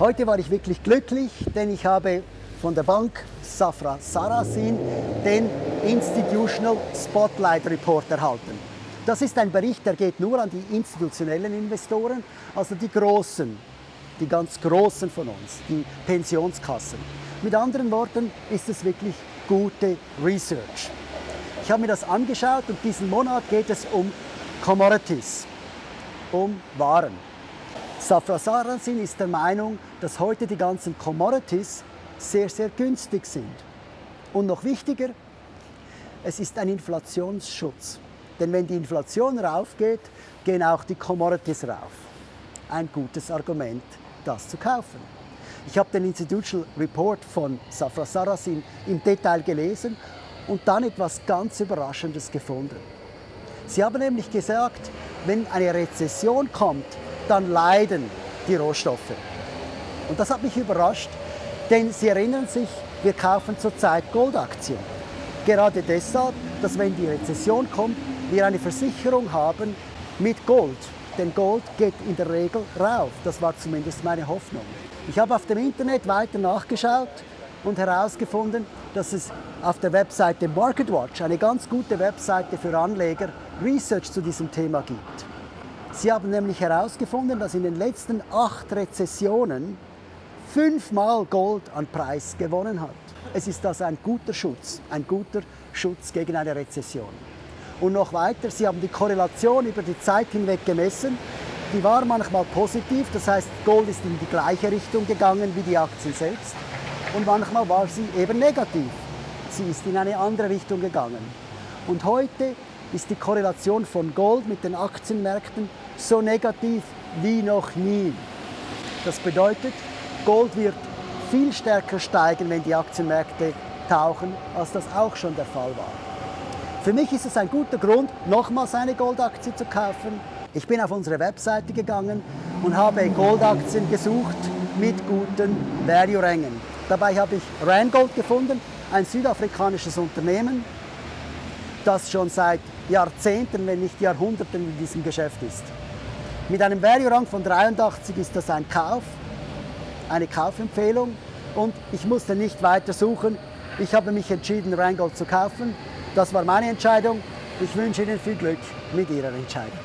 Heute war ich wirklich glücklich, denn ich habe von der Bank Safra Sarasin den Institutional Spotlight Report erhalten. Das ist ein Bericht, der geht nur an die institutionellen Investoren, also die Großen, die ganz Großen von uns, die Pensionskassen. Mit anderen Worten ist es wirklich gute Research. Ich habe mir das angeschaut und diesen Monat geht es um Commodities, um Waren. Safra Sarasin ist der Meinung, dass heute die ganzen Commodities sehr, sehr günstig sind. Und noch wichtiger, es ist ein Inflationsschutz. Denn wenn die Inflation raufgeht, gehen auch die Commodities rauf. Ein gutes Argument, das zu kaufen. Ich habe den Institutional Report von Safra Sarasin im Detail gelesen und dann etwas ganz Überraschendes gefunden. Sie haben nämlich gesagt, wenn eine Rezession kommt, dann leiden die Rohstoffe. Und das hat mich überrascht, denn Sie erinnern sich, wir kaufen zurzeit Goldaktien. Gerade deshalb, dass wenn die Rezession kommt, wir eine Versicherung haben mit Gold. Denn Gold geht in der Regel rauf. Das war zumindest meine Hoffnung. Ich habe auf dem Internet weiter nachgeschaut und herausgefunden, dass es auf der Webseite MarketWatch, eine ganz gute Webseite für Anleger, Research zu diesem Thema gibt. Sie haben nämlich herausgefunden, dass in den letzten acht Rezessionen fünfmal Gold an Preis gewonnen hat. Es ist also ein guter Schutz, ein guter Schutz gegen eine Rezession. Und noch weiter, Sie haben die Korrelation über die Zeit hinweg gemessen. Die war manchmal positiv, das heißt, Gold ist in die gleiche Richtung gegangen wie die Aktien selbst. Und manchmal war sie eben negativ. Sie ist in eine andere Richtung gegangen. Und heute ist die Korrelation von Gold mit den Aktienmärkten so negativ wie noch nie. Das bedeutet, Gold wird viel stärker steigen, wenn die Aktienmärkte tauchen, als das auch schon der Fall war. Für mich ist es ein guter Grund, nochmals eine Goldaktie zu kaufen. Ich bin auf unsere Webseite gegangen und habe Goldaktien gesucht mit guten Value-Rängen. Dabei habe ich Randgold gefunden, ein südafrikanisches Unternehmen, das schon seit Jahrzehnten, wenn nicht Jahrhunderten in diesem Geschäft ist. Mit einem Value-Rang von 83 ist das ein Kauf, eine Kaufempfehlung und ich musste nicht weiter suchen. Ich habe mich entschieden, Rheingold zu kaufen. Das war meine Entscheidung. Ich wünsche Ihnen viel Glück mit Ihrer Entscheidung.